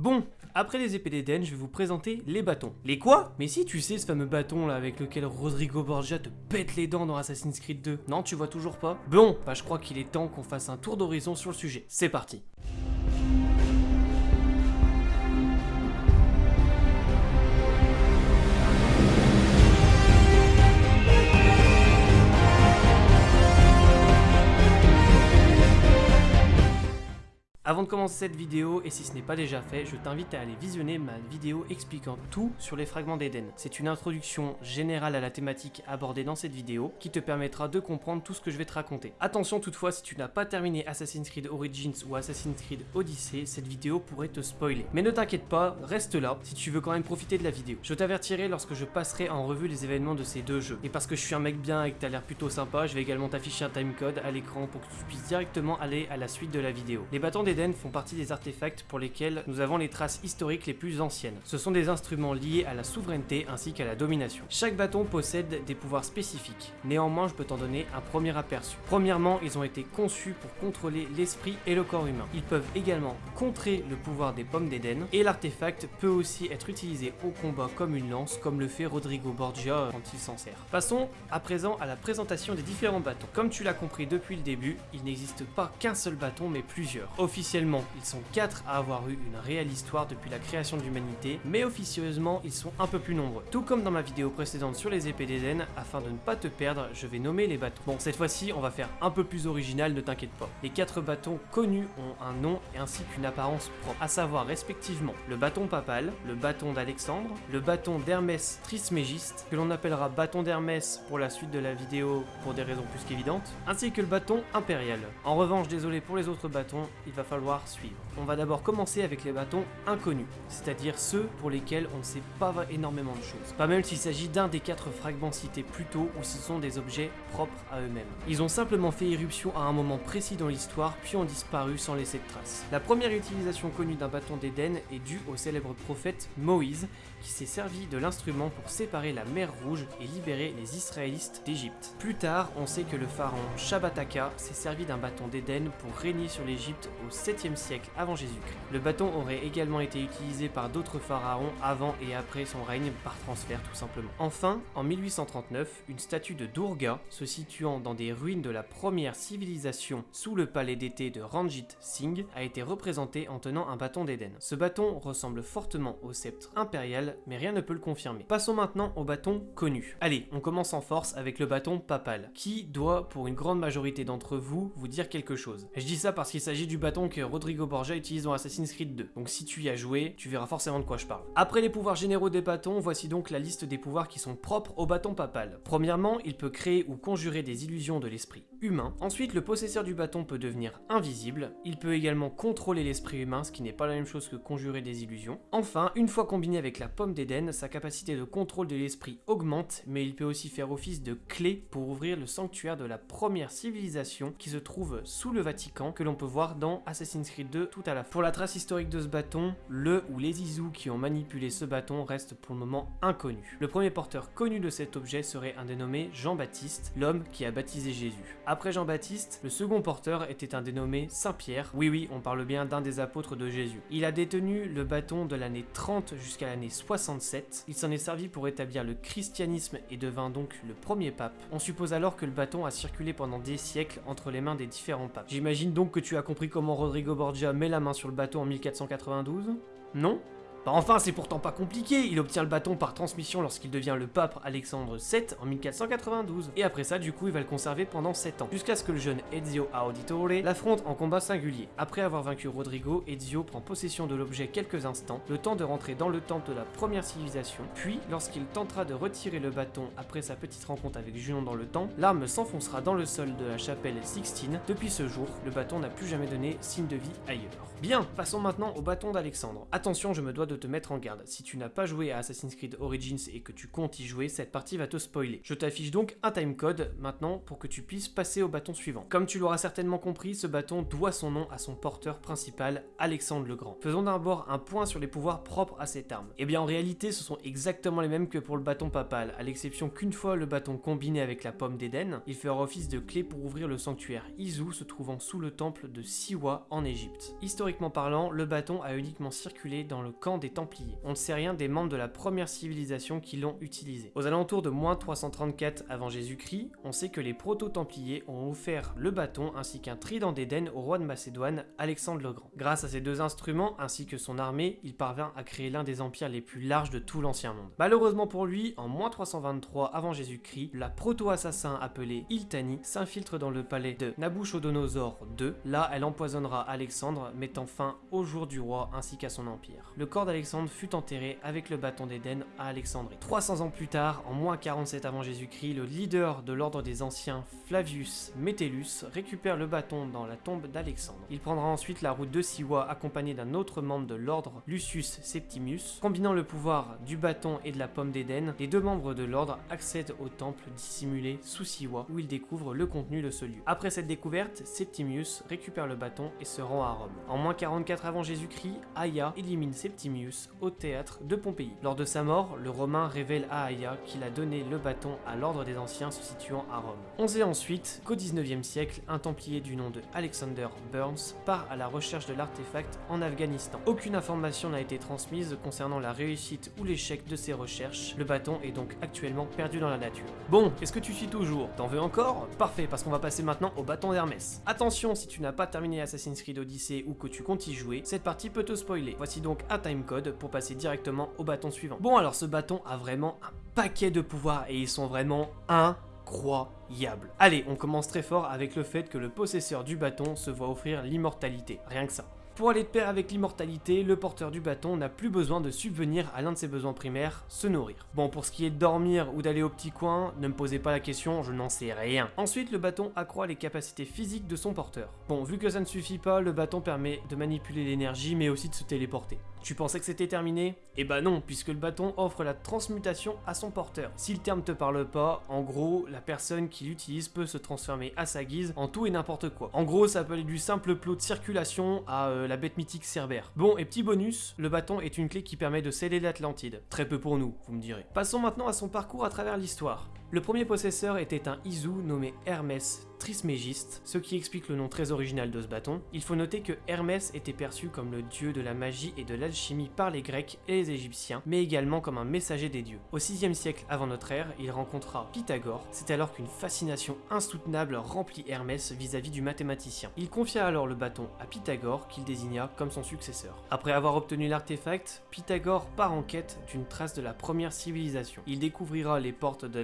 Bon, après les épées d'Eden, je vais vous présenter les bâtons. Les quoi? Mais si tu sais ce fameux bâton là avec lequel Rodrigo Borgia te pète les dents dans Assassin's Creed 2. Non, tu vois toujours pas? Bon, bah je crois qu'il est temps qu'on fasse un tour d'horizon sur le sujet. C'est parti Avant de commencer cette vidéo, et si ce n'est pas déjà fait, je t'invite à aller visionner ma vidéo expliquant tout sur les fragments d'Eden. C'est une introduction générale à la thématique abordée dans cette vidéo qui te permettra de comprendre tout ce que je vais te raconter. Attention toutefois, si tu n'as pas terminé Assassin's Creed Origins ou Assassin's Creed Odyssey, cette vidéo pourrait te spoiler. Mais ne t'inquiète pas, reste là si tu veux quand même profiter de la vidéo. Je t'avertirai lorsque je passerai en revue les événements de ces deux jeux. Et parce que je suis un mec bien et que t'as l'air plutôt sympa, je vais également t'afficher un timecode à l'écran pour que tu puisses directement aller à la suite de la vidéo. Les d'Eden font partie des artefacts pour lesquels nous avons les traces historiques les plus anciennes. Ce sont des instruments liés à la souveraineté ainsi qu'à la domination. Chaque bâton possède des pouvoirs spécifiques, néanmoins je peux t'en donner un premier aperçu. Premièrement, ils ont été conçus pour contrôler l'esprit et le corps humain. Ils peuvent également contrer le pouvoir des pommes d'Éden, et l'artefact peut aussi être utilisé au combat comme une lance, comme le fait Rodrigo Borgia quand il s'en sert. Passons à présent à la présentation des différents bâtons. Comme tu l'as compris depuis le début, il n'existe pas qu'un seul bâton mais plusieurs. Officiellement, ils sont quatre à avoir eu une réelle histoire depuis la création de l'humanité, mais officieusement, ils sont un peu plus nombreux. Tout comme dans ma vidéo précédente sur les épées d'Eden, afin de ne pas te perdre, je vais nommer les bâtons. Bon, cette fois-ci, on va faire un peu plus original, ne t'inquiète pas. Les quatre bâtons connus ont un nom et ainsi qu'une apparence propre, à savoir respectivement le bâton papal, le bâton d'Alexandre, le bâton d'Hermès Trismégiste, que l'on appellera bâton d'Hermès pour la suite de la vidéo pour des raisons plus qu'évidentes, ainsi que le bâton impérial. En revanche, désolé pour les autres bâtons, il va falloir suivre. On va d'abord commencer avec les bâtons inconnus, c'est-à-dire ceux pour lesquels on ne sait pas énormément de choses. Pas même s'il s'agit d'un des quatre fragments cités plus tôt ou ce sont des objets propres à eux-mêmes. Ils ont simplement fait irruption à un moment précis dans l'histoire puis ont disparu sans laisser de traces. La première utilisation connue d'un bâton d'Éden est due au célèbre prophète Moïse qui s'est servi de l'instrument pour séparer la mer Rouge et libérer les Israélites d'Égypte. Plus tard, on sait que le pharaon Shabbataka s'est servi d'un bâton d'Éden pour régner sur l'Égypte au 7e siècle avant Jésus-Christ. Le bâton aurait également été utilisé par d'autres pharaons avant et après son règne par transfert tout simplement. Enfin, en 1839, une statue de Durga se situant dans des ruines de la première civilisation sous le palais d'été de Ranjit Singh a été représentée en tenant un bâton d'Éden. Ce bâton ressemble fortement au sceptre impérial, mais rien ne peut le confirmer. Passons maintenant au bâton connu. Allez, on commence en force avec le bâton papal, qui doit, pour une grande majorité d'entre vous, vous dire quelque chose? Je dis ça parce qu'il s'agit du bâton que Rodrigo Borgia utilise dans Assassin's Creed 2, donc si tu y as joué, tu verras forcément de quoi je parle. Après les pouvoirs généraux des bâtons, voici donc la liste des pouvoirs qui sont propres au bâton papal. Premièrement, il peut créer ou conjurer des illusions de l'esprit Ensuite, le possesseur du bâton peut devenir invisible. Il peut également contrôler l'esprit humain, ce qui n'est pas la même chose que conjurer des illusions. Enfin, une fois combiné avec la pomme d'Éden, sa capacité de contrôle de l'esprit augmente, mais il peut aussi faire office de clé pour ouvrir le sanctuaire de la première civilisation qui se trouve sous le Vatican, que l'on peut voir dans Assassin's Creed 2 tout à la fin. Pour la trace historique de ce bâton, le ou les Izous qui ont manipulé ce bâton restent pour le moment inconnus. Le premier porteur connu de cet objet serait un dénommé Jean-Baptiste, l'homme qui a baptisé Jésus. Après Jean-Baptiste, le second porteur était un dénommé Saint-Pierre. Oui oui, on parle bien d'un des apôtres de Jésus. Il a détenu le bâton de l'année 30 jusqu'à l'année 67. Il s'en est servi pour établir le christianisme et devint donc le premier pape. On suppose alors que le bâton a circulé pendant des siècles entre les mains des différents papes. J'imagine donc que tu as compris comment Rodrigo Borgia met la main sur le bâton en 1492 Non? Bah enfin, c'est pourtant pas compliqué, il obtient le bâton par transmission lorsqu'il devient le pape Alexandre VII en 1492, et après ça, du coup, il va le conserver pendant 7 ans, jusqu'à ce que le jeune Ezio Auditore l'affronte en combat singulier. Après avoir vaincu Rodrigo, Ezio prend possession de l'objet quelques instants, le temps de rentrer dans le temple de la première civilisation, puis, lorsqu'il tentera de retirer le bâton après sa petite rencontre avec Junon dans le temps, l'arme s'enfoncera dans le sol de la chapelle Sixtine. Depuis ce jour, le bâton n'a plus jamais donné signe de vie ailleurs. Bien, passons maintenant au bâton d'Alexandre. Attention, je me dois de te mettre en garde. Si tu n'as pas joué à Assassin's Creed Origins et que tu comptes y jouer, cette partie va te spoiler. Je t'affiche donc un timecode maintenant pour que tu puisses passer au bâton suivant. Comme tu l'auras certainement compris, ce bâton doit son nom à son porteur principal, Alexandre le Grand. Faisons d'abord un point sur les pouvoirs propres à cette arme. Et eh bien en réalité, ce sont exactement les mêmes que pour le bâton papal, à l'exception qu'une fois le bâton combiné avec la pomme d'Éden, il fera office de clé pour ouvrir le sanctuaire Izu se trouvant sous le temple de Siwa en Égypte. Historiquement parlant, le bâton a uniquement circulé dans le camp des Templiers. On ne sait rien des membres de la première civilisation qui l'ont utilisé. Aux alentours de moins 334 avant Jésus-Christ, on sait que les proto-templiers ont offert le bâton ainsi qu'un trident d'Éden au roi de Macédoine, Alexandre le Grand. Grâce à ces deux instruments ainsi que son armée, il parvint à créer l'un des empires les plus larges de tout l'ancien monde. Malheureusement pour lui, en moins 323 avant Jésus-Christ, la proto-assassin appelée Iltani s'infiltre dans le palais de Nabuchodonosor II. Là, elle empoisonnera Alexandre, mettant fin au jour du roi ainsi qu'à son empire. Le corps d'Alexandre fut enterré avec le bâton d'Éden à Alexandrie. 300 ans plus tard, en moins 47 avant Jésus-Christ, le leader de l'ordre des anciens, Flavius Metellus, récupère le bâton dans la tombe d'Alexandre. Il prendra ensuite la route de Siwa accompagné d'un autre membre de l'ordre, Lucius Septimius. Combinant le pouvoir du bâton et de la pomme d'Éden, les deux membres de l'ordre accèdent au temple dissimulé sous Siwa où ils découvrent le contenu de ce lieu. Après cette découverte, Septimius récupère le bâton et se rend à Rome. En moins 44 avant Jésus-Christ, Aya élimine Septimius au théâtre de Pompéi. Lors de sa mort, le Romain révèle à Aya qu'il a donné le bâton à l'ordre des anciens se situant à Rome. On sait ensuite qu'au 19e siècle, un templier du nom de Alexander Burns part à la recherche de l'artefact en Afghanistan. Aucune information n'a été transmise concernant la réussite ou l'échec de ses recherches. Le bâton est donc actuellement perdu dans la nature. Bon, est-ce que tu suis toujours? T'en veux encore? Parfait, parce qu'on va passer maintenant au bâton d'Hermès. Attention, si tu n'as pas terminé Assassin's Creed Odyssey ou que tu comptes y jouer, cette partie peut te spoiler. Voici donc un pour passer directement au bâton suivant. Bon alors ce bâton a vraiment un paquet de pouvoirs et ils sont vraiment incroyables. Allez, on commence très fort avec le fait que le possesseur du bâton se voit offrir l'immortalité, rien que ça. Pour aller de pair avec l'immortalité, le porteur du bâton n'a plus besoin de subvenir à l'un de ses besoins primaires, se nourrir. Bon, pour ce qui est de dormir ou d'aller au petit coin, ne me posez pas la question, je n'en sais rien. Ensuite, le bâton accroît les capacités physiques de son porteur. Bon, vu que ça ne suffit pas, le bâton permet de manipuler l'énergie, mais aussi de se téléporter. Tu pensais que c'était terminé? Eh bah non, puisque le bâton offre la transmutation à son porteur. Si le terme te parle pas, en gros, la personne qui l'utilise peut se transformer à sa guise en tout et n'importe quoi. En gros, ça peut aller du simple plot de circulation à euh, la bête mythique Cerbère. Bon, et petit bonus, le bâton est une clé qui permet de sceller l'Atlantide. Très peu pour nous, vous me direz. Passons maintenant à son parcours à travers l'histoire. Le premier possesseur était un Izu nommé Hermès Trismégiste, ce qui explique le nom très original de ce bâton. Il faut noter que Hermès était perçu comme le dieu de la magie et de l'alchimie par les Grecs et les Égyptiens, mais également comme un messager des dieux. Au 6 siècle avant notre ère, il rencontra Pythagore, c'est alors qu'une fascination insoutenable remplit Hermès vis-à-vis du mathématicien. Il confia alors le bâton à Pythagore qu'il désigna comme son successeur. Après avoir obtenu l'artefact, Pythagore part en quête d'une trace de la première civilisation. Il découvrira les portes de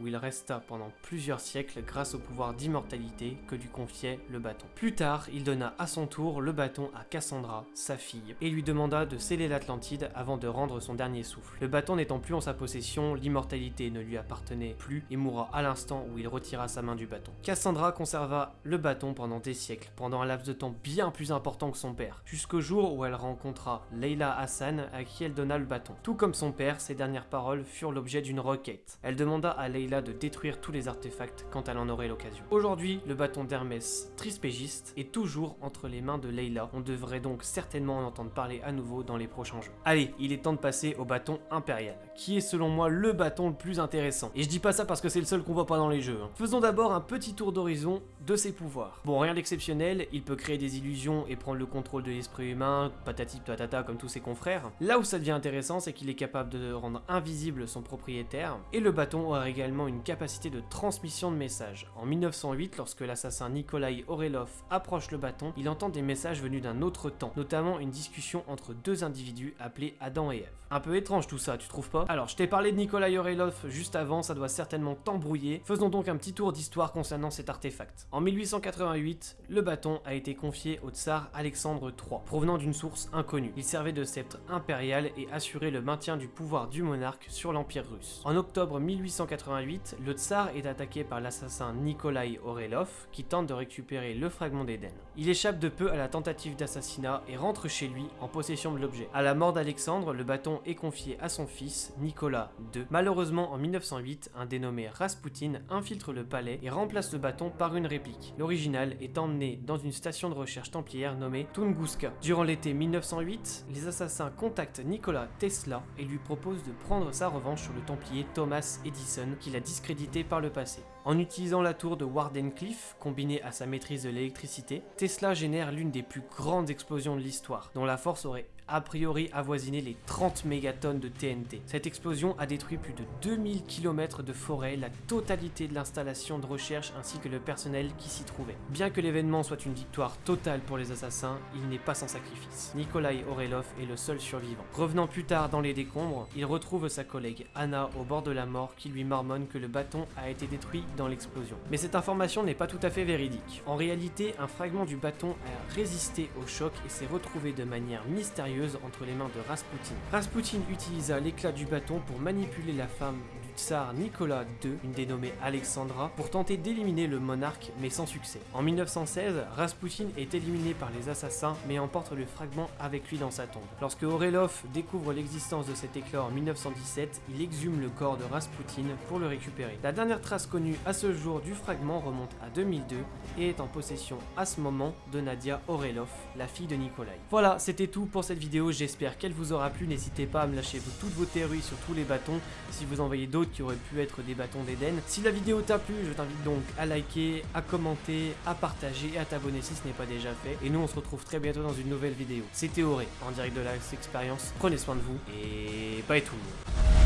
où il resta pendant plusieurs siècles grâce au pouvoir d'immortalité que lui confiait le bâton. Plus tard, il donna à son tour le bâton à Cassandra, sa fille, et lui demanda de sceller l'Atlantide avant de rendre son dernier souffle. Le bâton n'étant plus en sa possession, l'immortalité ne lui appartenait plus et mourra à l'instant où il retira sa main du bâton. Cassandra conserva le bâton pendant des siècles, pendant un laps de temps bien plus important que son père, jusqu'au jour où elle rencontra Leila Hassan à qui elle donna le bâton. Tout comme son père, ses dernières paroles furent l'objet d'une requête. Elle demanda à Leila de détruire tous les artefacts quand elle en aurait l'occasion. Aujourd'hui, le bâton d'Hermès trispégiste est toujours entre les mains de Leila. On devrait donc certainement en entendre parler à nouveau dans les prochains jeux. Allez, il est temps de passer au bâton impérial, qui est selon moi le bâton le plus intéressant. Et je dis pas ça parce que c'est le seul qu'on voit pas dans les jeux. Hein. Faisons d'abord un petit tour d'horizon de ses pouvoirs. Bon, rien d'exceptionnel, il peut créer des illusions et prendre le contrôle de l'esprit humain, patati patata comme tous ses confrères. Là où ça devient intéressant, c'est qu'il est capable de rendre invisible son propriétaire, et le bâton aura également une capacité de transmission de messages. En 1908, lorsque l'assassin Nikolai Orelov approche le bâton, il entend des messages venus d'un autre temps, notamment une discussion entre deux individus appelés Adam et Ève. Un peu étrange tout ça, tu trouves pas? Alors, je t'ai parlé de Nikolai Orelov juste avant, ça doit certainement t'embrouiller. Faisons donc un petit tour d'histoire concernant cet artefact. En 1888, le bâton a été confié au tsar Alexandre III, provenant d'une source inconnue. Il servait de sceptre impérial et assurait le maintien du pouvoir du monarque sur l'Empire russe. En octobre 1888, le tsar est attaqué par l'assassin Nikolai Orelov qui tente de récupérer le fragment d'Eden. Il échappe de peu à la tentative d'assassinat et rentre chez lui en possession de l'objet. À la mort d'Alexandre, le bâton est confié à son fils, Nicolas II. Malheureusement, en 1908, un dénommé Rasputin infiltre le palais et remplace le bâton par une L'original est emmené dans une station de recherche templière nommée Tunguska. Durant l'été 1908, les assassins contactent Nikola Tesla et lui proposent de prendre sa revanche sur le templier Thomas Edison qu'il a discrédité par le passé. En utilisant la tour de Wardenclyffe, combinée à sa maîtrise de l'électricité, Tesla génère l'une des plus grandes explosions de l'histoire, dont la force aurait a priori avoisiné les 30 mégatonnes de TNT. Cette explosion a détruit plus de 2000 km de forêt, la totalité de l'installation de recherche ainsi que le personnel qui s'y trouvait. Bien que l'événement soit une victoire totale pour les assassins, il n'est pas sans sacrifice. Nikolai Orelov est le seul survivant. Revenant plus tard dans les décombres, il retrouve sa collègue Anna au bord de la mort qui lui marmonne que le bâton a été détruit dans l'explosion. Mais cette information n'est pas tout à fait véridique. En réalité, un fragment du bâton a résisté au choc et s'est retrouvé de manière mystérieuse entre les mains de Rasputin. Rasputin utilisa l'éclat du bâton pour manipuler la femme Nicolas II, une dénommée Alexandra, pour tenter d'éliminer le monarque, mais sans succès. En 1916, Rasputin est éliminé par les assassins, mais emporte le fragment avec lui dans sa tombe. Lorsque Orelov découvre l'existence de cet éclat en 1917, il exhume le corps de Rasputin pour le récupérer. La dernière trace connue à ce jour du fragment remonte à 2002 et est en possession à ce moment de Nadia Orelov, la fille de Nikolai. Voilà, c'était tout pour cette vidéo, j'espère qu'elle vous aura plu, n'hésitez pas à me lâcher toutes vos théories sur tous les bâtons, si vous envoyez d'autres qui auraient pu être des bâtons d'Eden. Si la vidéo t'a plu, je t'invite donc à liker, à commenter, à partager et à t'abonner si ce n'est pas déjà fait. Et nous, on se retrouve très bientôt dans une nouvelle vidéo. C'était Auré, en direct de la expérience. Prenez soin de vous et bye tout le monde.